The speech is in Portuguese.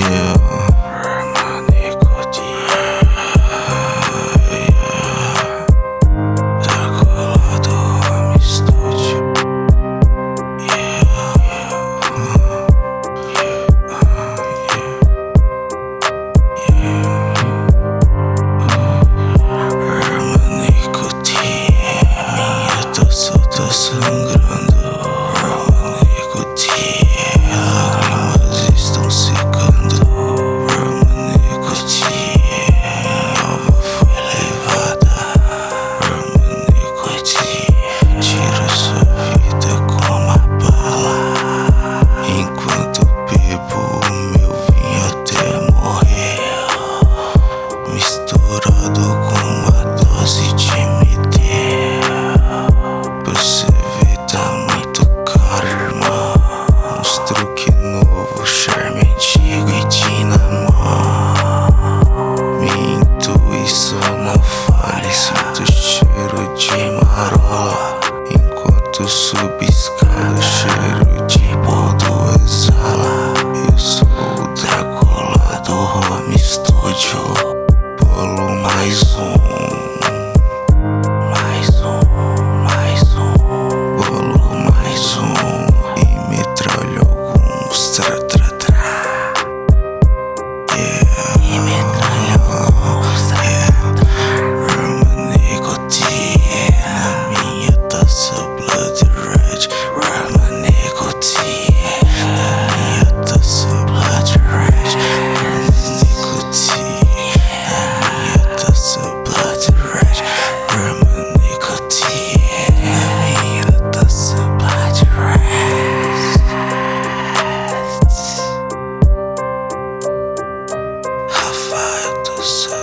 yeah. eu subo cheiro de bordo exala. Eu sou o Dracula do Home Studio. Bolo mais um. us.